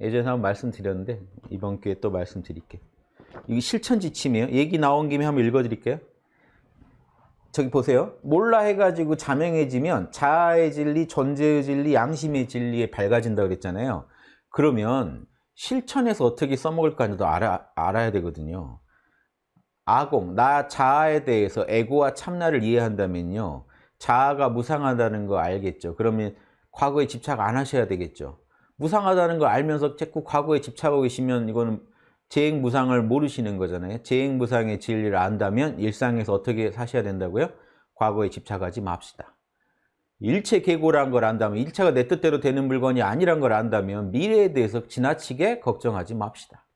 예전에 한번 말씀드렸는데 이번 기회에 또 말씀드릴게요. 이게 실천 지침이에요. 얘기 나온 김에 한번 읽어드릴게요. 저기 보세요. 몰라 해가지고 자명해지면 자아의 진리, 존재의 진리, 양심의 진리에 밝아진다 그랬잖아요. 그러면 실천에서 어떻게 써먹을까도 알아, 알아야 되거든요. 아공, 나 자아에 대해서 에고와 참나를 이해한다면요. 자아가 무상하다는 거 알겠죠. 그러면 과거에 집착 안 하셔야 되겠죠. 무상하다는 걸 알면서 자꾸 과거에 집착하고 계시면 이거는 재행무상을 모르시는 거잖아요. 재행무상의 진리를 안다면 일상에서 어떻게 사셔야 된다고요? 과거에 집착하지 맙시다. 일체 계고란 걸 안다면 일체가 내 뜻대로 되는 물건이 아니란 걸 안다면 미래에 대해서 지나치게 걱정하지 맙시다.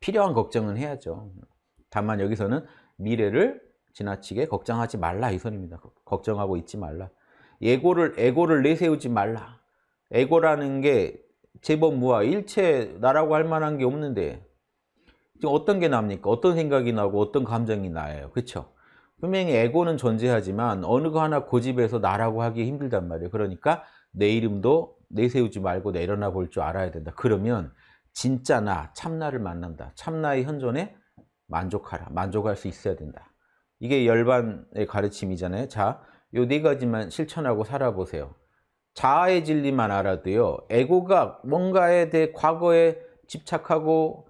필요한 걱정은 해야죠. 다만 여기서는 미래를 지나치게 걱정하지 말라 이 소리입니다. 걱정하고 있지 말라. 에고를 에고를 내세우지 말라. 에고라는 게 제법 무아 일체 나라고 할 만한 게 없는데 지금 어떤 게 납니까? 어떤 생각이 나고 어떤 감정이 나요. 그렇죠? 분명히 에고는 존재하지만 어느 거 하나 고집해서 나라고 하기 힘들단 말이에요. 그러니까 내 이름도 내세우지 말고 내려놔 볼 줄 알아야 된다. 그러면 진짜 나, 참나를 만난다. 참나의 현존에 만족하라. 만족할 수 있어야 된다. 이게 열반의 가르침이잖아요. 자, 요 네 가지만 실천하고 살아보세요. 자아의 진리만 알아도요. 에고가 뭔가에 대해 과거에 집착하고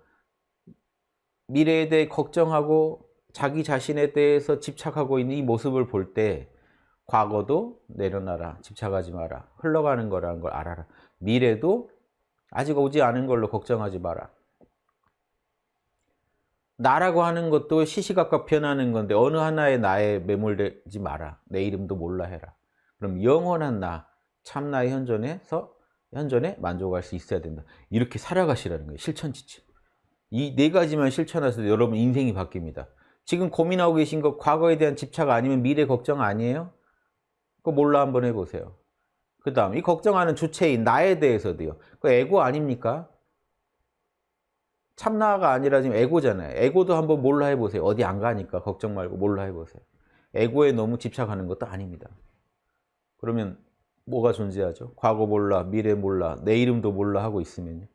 미래에 대해 걱정하고 자기 자신에 대해서 집착하고 있는 이 모습을 볼 때 과거도 내려놔라. 집착하지 마라. 흘러가는 거라는 걸 알아라. 미래도 아직 오지 않은 걸로 걱정하지 마라. 나라고 하는 것도 시시각각 변하는 건데 어느 하나의 나에 매몰되지 마라. 내 이름도 몰라 해라. 그럼 영원한 나, 참나의 현존에서 현존에 만족할 수 있어야 된다. 이렇게 살아가시라는 거예요. 실천 지침. 이 네 가지만 실천하셔도 여러분 인생이 바뀝니다. 지금 고민하고 계신 거 과거에 대한 집착 아니면 미래 걱정 아니에요? 그거 몰라 한번 해보세요. 그 다음 이 걱정하는 주체인 나에 대해서도요. 그 에고 아닙니까? 참나가 아니라 지금 에고잖아요. 에고도 한번 몰라 해보세요. 어디 안 가니까 걱정 말고 몰라 해보세요. 에고에 너무 집착하는 것도 아닙니다. 그러면 뭐가 존재하죠? 과거 몰라, 미래 몰라, 내 이름도 몰라 하고 있으면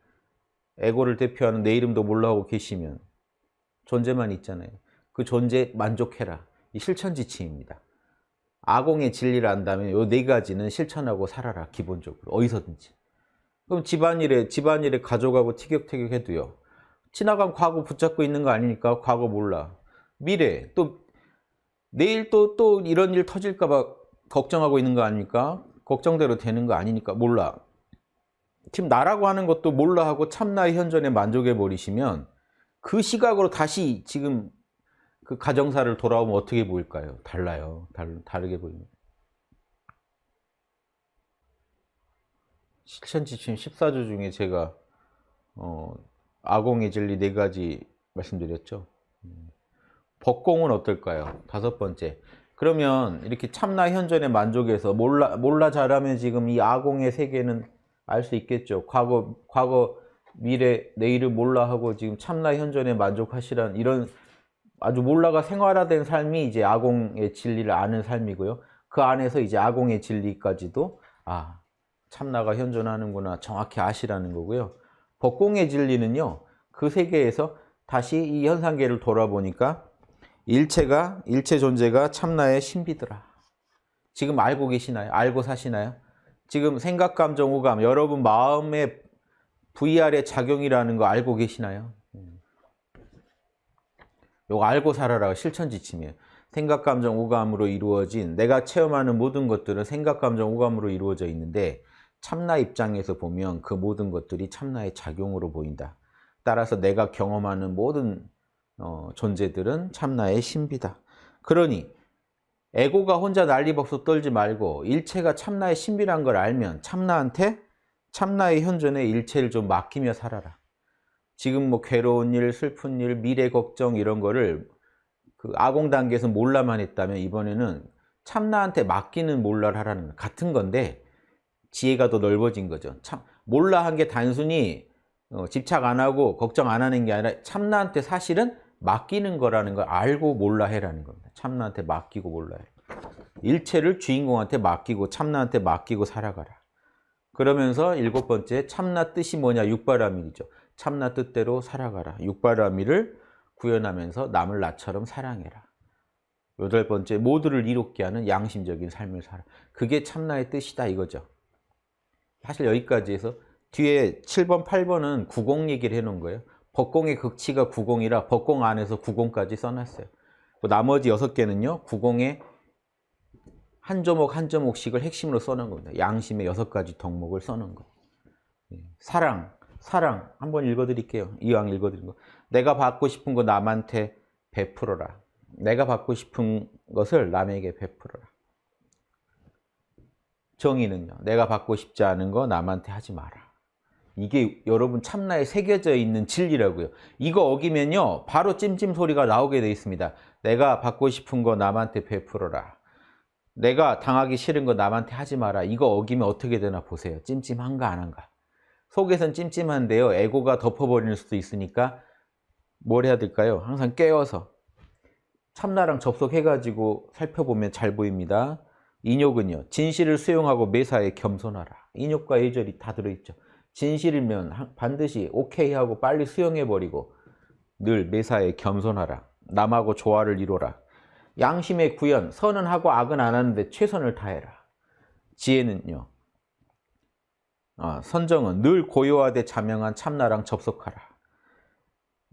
에고를 대표하는 내 이름도 몰라 하고 계시면 존재만 있잖아요. 그 존재 만족해라. 이 실천지침입니다. 아공의 진리를 안다면 이 네 가지는 실천하고 살아라. 기본적으로. 어디서든지. 그럼 집안일에 집안일에 가져가고 티격태격 해도요. 지나간 과거 붙잡고 있는 거 아니니까 과거 몰라. 미래 또 내일 또또 이런 일 터질까 봐 걱정하고 있는 거 아닙니까? 걱정대로 되는 거 아니니까 몰라. 지금 나라고 하는 것도 몰라 하고 참나의 현존에 만족해 버리시면 그 시각으로 다시 지금 그 가정사를 돌아오면 어떻게 보일까요? 달라요. 다르, 다르게 보입니다. 실천지침 14조 중에 제가 어, 아공의 진리 네 가지 말씀드렸죠. 법공은 어떨까요? 다섯 번째. 그러면 이렇게 참나 현존에 만족해서 몰라 몰라 잘하면 지금 이 아공의 세계는 알 수 있겠죠. 과거 과거 미래 내일을 몰라 하고 지금 참나 현존에 만족하시란 이런 아주 몰라가 생활화된 삶이 이제 아공의 진리를 아는 삶이고요. 그 안에서 이제 아공의 진리까지도 아 참나가 현존하는구나 정확히 아시라는 거고요. 법공의 진리는요. 그 세계에서 다시 이 현상계를 돌아보니까 일체가 일체 존재가 참나의 신비더라. 지금 알고 계시나요? 알고 사시나요? 지금 생각, 감정, 오감 여러분 마음의 VR의 작용이라는 거 알고 계시나요? 요거 알고 살아라 실천 지침이에요. 생각, 감정, 오감으로 이루어진 내가 체험하는 모든 것들은 생각, 감정, 오감으로 이루어져 있는데 참나 입장에서 보면 그 모든 것들이 참나의 작용으로 보인다. 따라서 내가 경험하는 모든 어, 존재들은 참나의 신비다. 그러니 에고가 혼자 난리법석 떨지 말고 일체가 참나의 신비란 걸 알면 참나한테 참나의 현존에 일체를 좀 맡기며 살아라. 지금 뭐 괴로운 일, 슬픈 일, 미래 걱정 이런 거를 그 아공 단계에서 몰라만 했다면 이번에는 참나한테 맡기는 몰라를 하라는 거 같은 건데 지혜가 더 넓어진 거죠. 참 몰라 한 게 단순히 어, 집착 안 하고 걱정 안 하는 게 아니라 참나한테 사실은 맡기는 거라는 걸 알고 몰라 해라는 겁니다. 참나한테 맡기고 몰라 해. 일체를 주인공한테 맡기고 참나한테 맡기고 살아가라. 그러면서 일곱 번째 참나 뜻이 뭐냐? 육바라밀이죠. 참나 뜻대로 살아가라. 육바라밀을 구현하면서 남을 나처럼 사랑해라. 여덟 번째 모두를 이롭게 하는 양심적인 삶을 살아. 그게 참나의 뜻이다 이거죠. 사실 여기까지 해서 뒤에 7번, 8번은 구공 얘기를 해놓은 거예요. 법공의 극치가 구공이라 법공 안에서 구공까지 써놨어요. 나머지 여섯 개는요. 구공의 한 조목 한 조목씩을 핵심으로 써놓은 겁니다. 양심의 여섯 가지 덕목을 써놓은 거. 예. 사랑, 사랑 한번 읽어드릴게요. 이왕 읽어드린 거. 내가 받고 싶은 거 남한테 베풀어라. 내가 받고 싶은 것을 남에게 베풀어라. 정의는요. 내가 받고 싶지 않은 거 남한테 하지 마라. 이게 여러분 참나에 새겨져 있는 진리라고요. 이거 어기면요. 바로 찜찜 소리가 나오게 돼 있습니다. 내가 받고 싶은 거 남한테 베풀어라. 내가 당하기 싫은 거 남한테 하지 마라. 이거 어기면 어떻게 되나 보세요. 찜찜한가 안 한가. 속에선 찜찜한데요. 에고가 덮어버릴 수도 있으니까 뭘 해야 될까요? 항상 깨어서 참나랑 접속해가지고 살펴보면 잘 보입니다. 인욕은요. 진실을 수용하고 매사에 겸손하라. 인욕과 예절이 다 들어있죠. 진실이면 반드시 오케이 하고 빨리 수용해버리고 늘 매사에 겸손하라. 남하고 조화를 이뤄라. 양심의 구현, 선은 하고 악은 안 하는데 최선을 다해라. 지혜는요. 아, 선정은 늘 고요하되 자명한 참나랑 접속하라.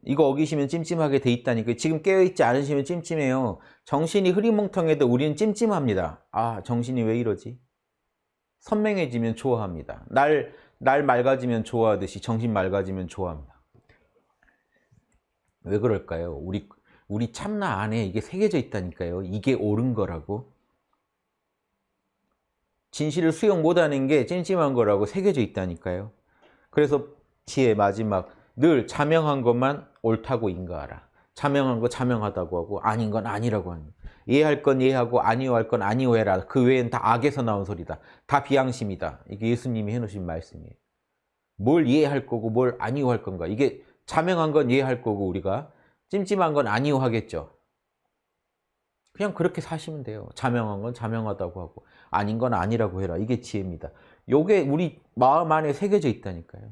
이거 어기시면 찜찜하게 돼 있다니까 지금 깨어있지 않으시면 찜찜해요. 정신이 흐리멍텅해도 우리는 찜찜합니다. 아 정신이 왜 이러지? 선명해지면 좋아합니다. 날, 날 맑아지면 좋아하듯이 정신 맑아지면 좋아합니다. 왜 그럴까요? 우리 우리 참나 안에 이게 새겨져 있다니까요. 이게 옳은 거라고. 진실을 수용 못하는 게 찜찜한 거라고 새겨져 있다니까요. 그래서 지혜 마지막 늘 자명한 것만 옳다고 인가하라. 자명한 거 자명하다고 하고 아닌 건 아니라고 하는 이해할 건 이해하고 아니오할 건 아니오해라. 그 외엔 다 악에서 나온 소리다. 다 비양심이다. 이게 예수님이 해놓으신 말씀이에요. 뭘 이해할 거고 뭘 아니오할 건가. 이게 자명한 건 이해할 거고 우리가 찜찜한 건 아니오 하겠죠. 그냥 그렇게 사시면 돼요. 자명한 건 자명하다고 하고 아닌 건 아니라고 해라. 이게 지혜입니다. 요게 우리 마음 안에 새겨져 있다니까요.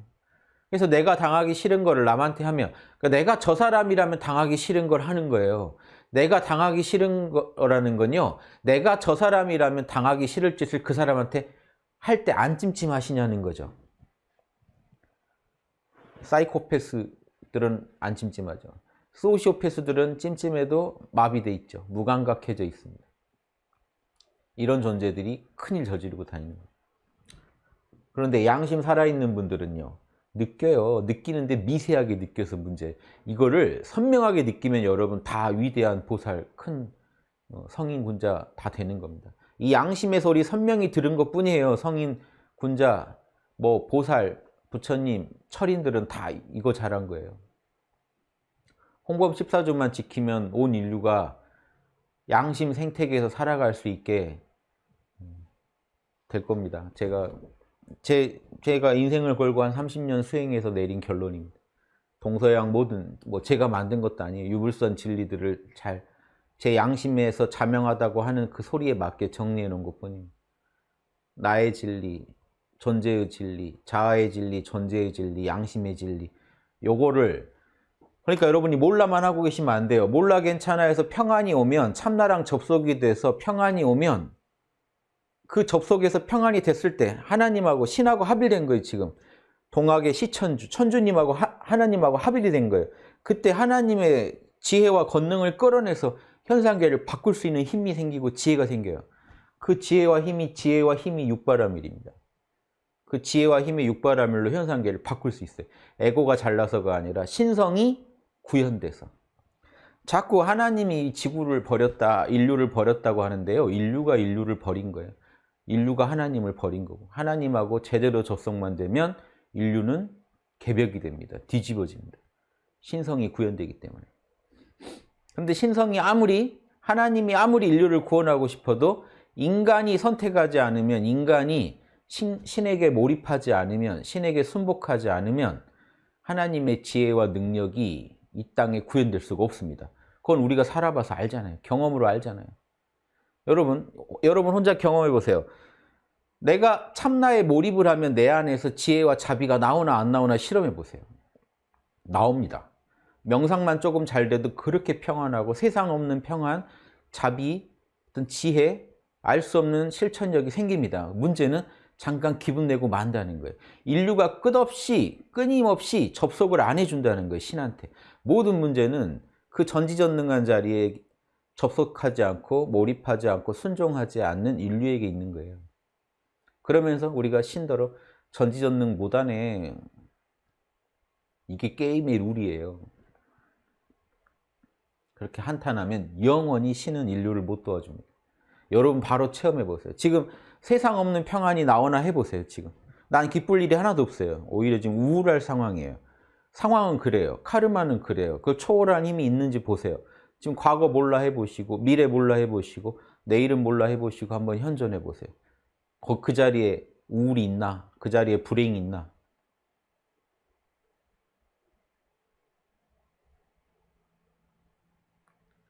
그래서 내가 당하기 싫은 거를 남한테 하면 그러니까 내가 저 사람이라면 당하기 싫은 걸 하는 거예요. 내가 당하기 싫은 거라는 건요. 내가 저 사람이라면 당하기 싫을 짓을 그 사람한테 할 때 안 찜찜하시냐는 거죠. 사이코패스들은 안 찜찜하죠. 소시오패스들은 찜찜해도 마비돼 있죠. 무감각해져 있습니다. 이런 존재들이 큰일 저지르고 다니는 거예요. 그런데 양심 살아있는 분들은요. 느껴요. 느끼는데 미세하게 느껴서 문제. 이거를 선명하게 느끼면 여러분 다 위대한 보살, 큰 어, 성인 군자 다 되는 겁니다. 이 양심의 소리 선명히 들은 것 뿐이에요. 성인, 군자, 뭐 보살, 부처님, 철인들은 다 이거 잘한 거예요. 홍범 14조만 지키면 온 인류가 양심 생태계에서 살아갈 수 있게 될 겁니다. 제가 제, 제가 인생을 걸고 한 30년 수행해서 내린 결론입니다. 동서양 모든 뭐 제가 만든 것도 아니에요. 유불선 진리들을 잘 제 양심에서 자명하다고 하는 그 소리에 맞게 정리해 놓은 것뿐입니다. 나의 진리, 존재의 진리, 자아의 진리, 존재의 진리, 양심의 진리 요거를 그러니까 여러분이 몰라만 하고 계시면 안 돼요. 몰라 괜찮아 해서 평안이 오면 참나랑 접속이 돼서 평안이 오면 그 접속에서 평안이 됐을 때 하나님하고 신하고 합일된 거예요 지금. 동학의 시천주 천주님하고 하, 하나님하고 합일이 된 거예요. 그때 하나님의 지혜와 권능을 끌어내서 현상계를 바꿀 수 있는 힘이 생기고 지혜가 생겨요. 그 지혜와 힘이 지혜와 힘이 육바라밀입니다. 그 지혜와 힘의 육바라밀로 현상계를 바꿀 수 있어요. 에고가 잘나서가 아니라 신성이 구현돼서. 자꾸 하나님이 지구를 버렸다 인류를 버렸다고 하는데요. 인류가 인류를 버린 거예요 인류가 하나님을 버린 거고 하나님하고 제대로 접속만 되면 인류는 개벽이 됩니다. 뒤집어집니다. 신성이 구현되기 때문에. 그런데 신성이 아무리 하나님이 아무리 인류를 구원하고 싶어도 인간이 선택하지 않으면 인간이 신, 신에게 몰입하지 않으면 신에게 순복하지 않으면 하나님의 지혜와 능력이 이 땅에 구현될 수가 없습니다. 그건 우리가 살아봐서 알잖아요. 경험으로 알잖아요. 여러분, 여러분 혼자 경험해 보세요. 내가 참나에 몰입을 하면 내 안에서 지혜와 자비가 나오나 안 나오나 실험해 보세요. 나옵니다. 명상만 조금 잘 돼도 그렇게 평안하고 세상 없는 평안, 자비, 어떤 지혜, 알 수 없는 실천력이 생깁니다. 문제는 잠깐 기분 내고 만다는 거예요. 인류가 끝없이 끊임없이 접속을 안 해준다는 거예요. 신한테. 모든 문제는 그 전지전능한 자리에 접속하지 않고 몰입하지 않고 순종하지 않는 인류에게 있는 거예요. 그러면서 우리가 신더러 전지전능 못하네. 이게 게임의 룰이에요. 그렇게 한탄하면 영원히 신은 인류를 못 도와줍니다. 여러분 바로 체험해 보세요. 지금 세상 없는 평안이 나오나 해보세요. 지금 난 기쁠 일이 하나도 없어요. 오히려 지금 우울할 상황이에요. 상황은 그래요. 카르마는 그래요. 그 초월한 힘이 있는지 보세요. 지금 과거 몰라 해보시고 미래 몰라 해보시고 내일은 몰라 해보시고 한번 현존해 보세요. 그 자리에 우울이 있나? 그 자리에 불행이 있나?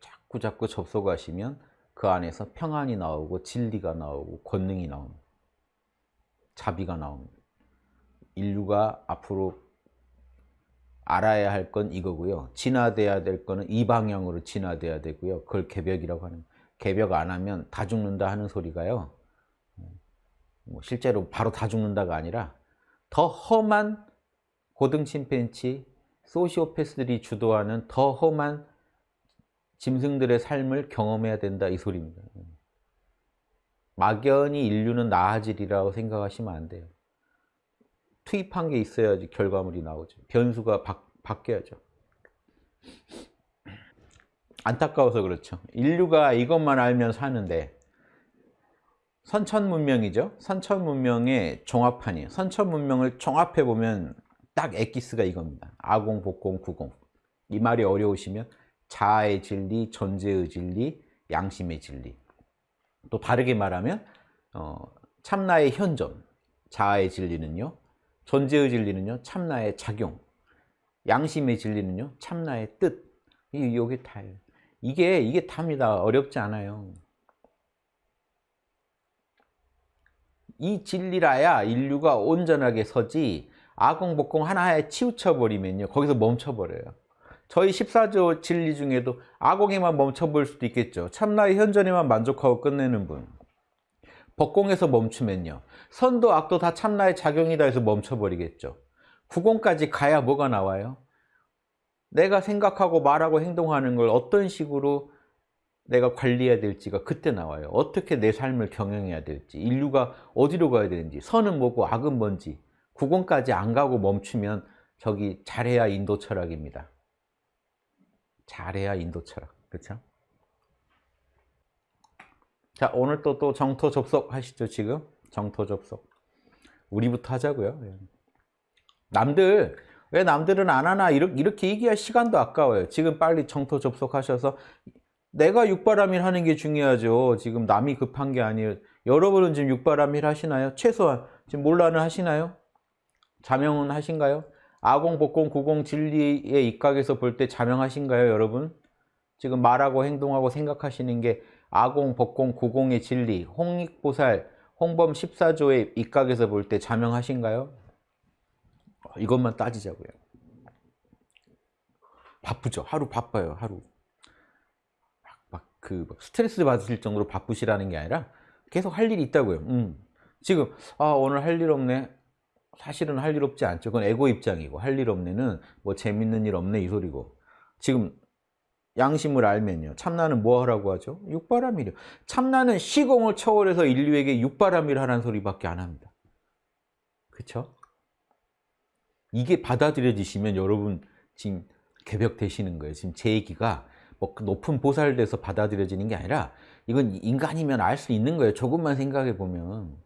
자꾸 자꾸 접속하시면 그 안에서 평안이 나오고 진리가 나오고 권능이 나옵니다. 자비가 나옵니다. 인류가 앞으로 알아야 할 건 이거고요. 진화돼야 될 거는 이 방향으로 진화돼야 되고요. 그걸 개벽이라고 하는 개벽 안 하면 다 죽는다 하는 소리가요. 뭐 실제로 바로 다 죽는다가 아니라 더 험한 고등 침팬치, 소시오패스들이 주도하는 더 험한 짐승들의 삶을 경험해야 된다 이 소리입니다. 막연히 인류는 나아지리라고 생각하시면 안 돼요. 투입한 게 있어야지 결과물이 나오죠. 변수가 바, 바뀌어야죠. 안타까워서 그렇죠. 인류가 이것만 알면 사는데 선천 문명이죠. 선천 문명의 종합판이에요. 선천 문명을 종합해 보면 딱 엑기스가 이겁니다. 아공, 복공, 구공. 이 말이 어려우시면 자아의 진리, 존재의 진리, 양심의 진리. 또 다르게 말하면 어, 참나의 현존, 자아의 진리는요. 존재의 진리는요. 참나의 작용. 양심의 진리는요. 참나의 뜻. 이 요게 다예요. 이게 이게 답니다. 어렵지 않아요. 이 진리라야 인류가 온전하게 서지 아공복공 하나에 치우쳐버리면요. 거기서 멈춰버려요. 저희 14조 진리 중에도 아공에만 멈춰볼 수도 있겠죠. 참나의 현존에만 만족하고 끝내는 분. 법공에서 멈추면요. 선도 악도 다 참나의 작용이다 해서 멈춰버리겠죠. 구공까지 가야 뭐가 나와요? 내가 생각하고 말하고 행동하는 걸 어떤 식으로 내가 관리해야 될지가 그때 나와요. 어떻게 내 삶을 경영해야 될지, 인류가 어디로 가야 되는지, 선은 뭐고 악은 뭔지, 구공까지 안 가고 멈추면 저기 잘해야 인도 철학입니다. 잘해야 인도 철학. 그렇죠? 자, 오늘 또, 또 정토 접속 하시죠, 지금? 정토 접속. 우리부터 하자고요. 예. 남들, 왜 남들은 안 하나? 이렇게, 이렇게 얘기할 시간도 아까워요. 지금 빨리 정토 접속하셔서 내가 육바람일 하는 게 중요하죠. 지금 남이 급한 게 아니에요. 여러분은 지금 육바람일 하시나요? 최소한 지금 몰라는 하시나요? 자명은 하신가요? 아공, 복공, 구공, 진리의 입각에서 볼 때 자명하신가요, 여러분? 지금 말하고 행동하고 생각하시는 게 아공, 복공, 구공의 진리, 홍익보살, 홍범 14조의 입각에서 볼 때 자명하신가요? 이것만 따지자고요. 바쁘죠. 하루 바빠요, 하루. 그 스트레스 받으실 정도로 바쁘시라는 게 아니라 계속 할 일이 있다고요. 음. 지금 아 오늘 할 일 없네. 사실은 할 일 없지 않죠. 그건 에고 입장이고 할 일 없네는 뭐 재밌는 일 없네 이 소리고 지금 양심을 알면요. 참나는 뭐 하라고 하죠? 육바람이요. 참나는 시공을 초월해서 인류에게 육바람일 하라는 소리밖에 안 합니다. 그렇죠? 이게 받아들여지시면 여러분 지금 개벽되시는 거예요. 지금 제 얘기가 뭐그 높은 보살돼서 받아들여지는 게 아니라 이건 인간이면 알 수 있는 거예요. 조금만 생각해 보면.